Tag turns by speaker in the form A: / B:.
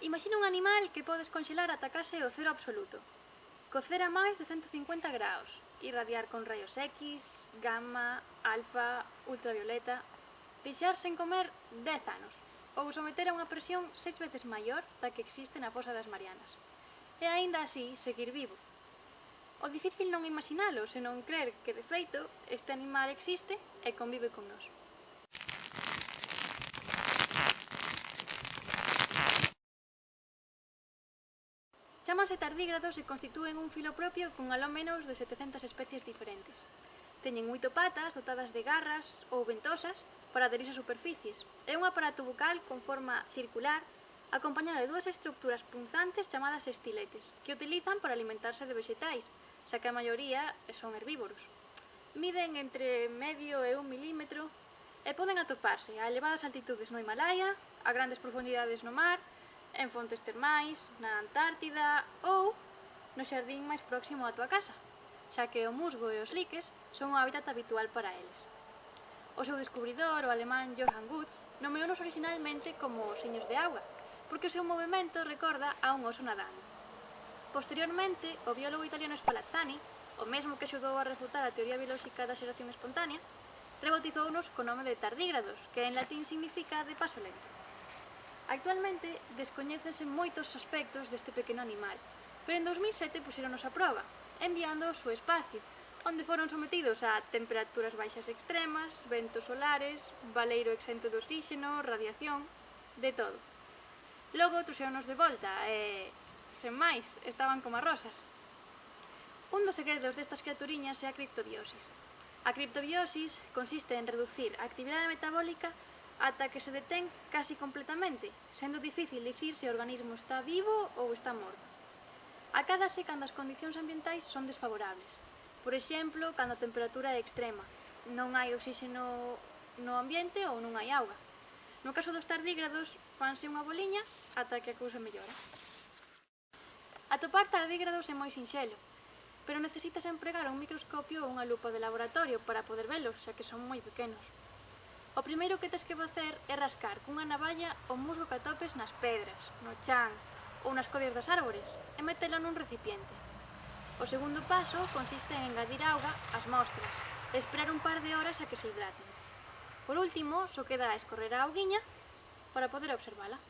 A: Imagina un animal que podes conxelar ata case o cero absoluto. Cocer a máis de 150 graus, irradiar con rayos X, gamma, alfa, ultravioleta... Deixar sen comer 10 anos, ou someter a unha presión seis veces maior da que existe na fosa das Marianas. E aínda así, seguir vivo. O difícil non imaginalo, senón crer que, de feito, este animal existe e convive con nós. Chámanse tardígrados e constitúen un filo propio con aló menos de 700 especies diferentes. Teñen oito patas dotadas de garras ou ventosas para aderirse a superficies. É un aparato bucal con forma circular acompañado de dúas estructuras punzantes chamadas estiletes, que utilizan para alimentarse de vexetais, xa que a maioría son herbívoros. Miden entre medio e un milímetro e poden atoparse a elevadas altitudes no Himalaya, a grandes profundidades no mar, en fontes termais, na Antártida ou no xardín máis próximo á túa casa, xa que o musgo e os liques son o hábitat habitual para eles. O seu descubridor, o alemán Johann Gutz, nomeounos originalmente como seños de agua, porque o seu movimento recorda a un oso nadando. Posteriormente, o biólogo italiano Spalazzani, o mesmo que axudou a refutar a teoría biolóxica da xeración espontánea, rebautizounos co nome de tardígrados, que en latín significa de paso lento. Actualmente descoñécense moitos aspectos deste pequeno animal, pero en 2007 puxeronos a proba, enviando ao seu espacio, onde foron sometidos a temperaturas baixas extremas, ventos solares, valeiro exento de oxígeno, radiación, de todo. Logo trouxeronos de volta e, sen máis, estaban como rosas. Un dos segredos destas criaturiñas é a criptobiosis. A criptobiosis consiste en reducir a actividade metabólica ata que se detén casi completamente, sendo difícil dicir se o organismo está vivo ou está morto. Acádase cando as condicións ambientais son desfavorables. Por exemplo, cando a temperatura é extrema, non hai oxígeno no ambiente ou non hai auga. No caso dos tardígrados, fanse unha boliña ata que a cousa mellora. Atopar tardígrados é moi sinxelo, pero necesitas empregar un microscopio ou unha lupa de laboratorio para poder velos, xa que son moi pequenos. O primeiro que tes que facer é rascar cunha navalla o musgo que atopes nas pedras, no chan ou nas codias das árbores e metelo nun recipiente. O segundo paso consiste en engadir auga ás mostras e esperar un par de horas a que se hidraten. Por último, só queda escorrer a auguiña para poder observala.